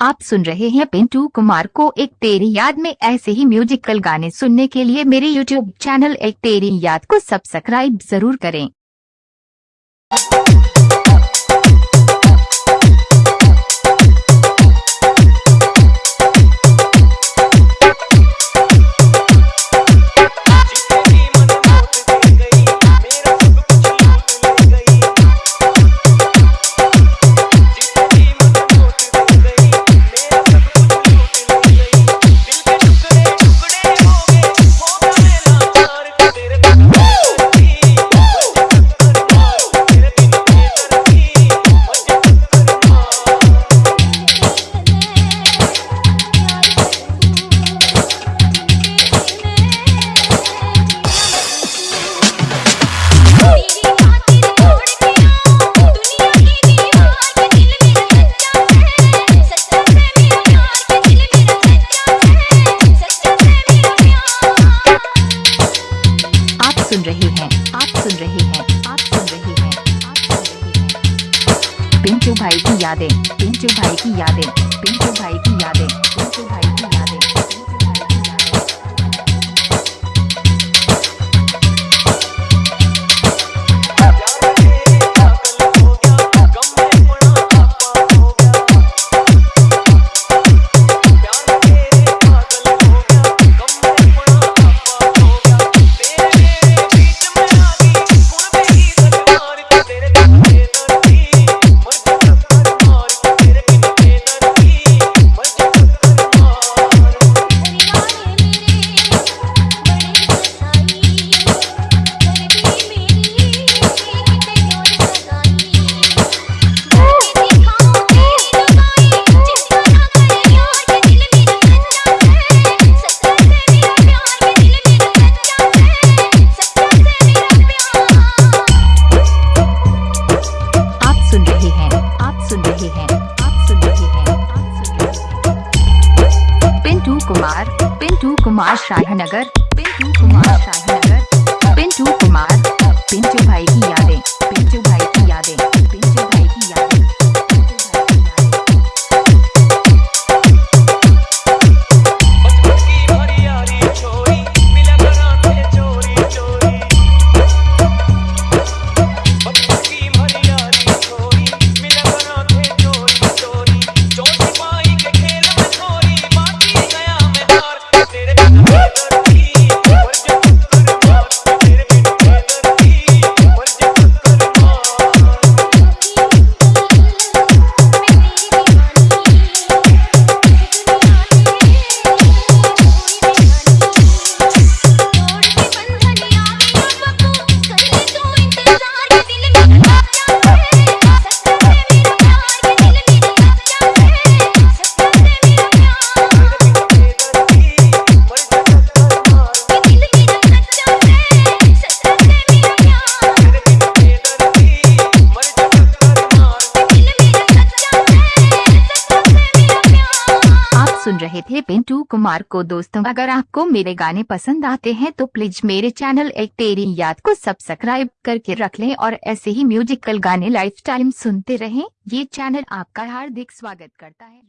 आप सुन रहे हैं पिंटू कुमार को एक तेरी याद में ऐसे ही म्यूजिकल गाने सुनने के लिए मेरे यूट्यूब चैनल एक तेरी याद को सब्सक्राइब ज़रूर करें। पिंचू भाई की यादें पिंचू भाई की यादें पिंचू भाई की यादें पिंचू भाई की सुन रहे हैं पिंटू कुमार पिंटू कुमार शाहनगर पिंटू कुमार। सुन रहे थे पिंटू कुमार को दोस्तों, अगर आपको मेरे गाने पसंद आते हैं तो प्लीज़ मेरे चैनल एक तेरी याद को सब्सक्राइब करके रख लें और ऐसे ही म्यूजिकल गाने लाइफ टाइम सुनते रहें। ये चैनल आपका हार्दिक स्वागत करता है।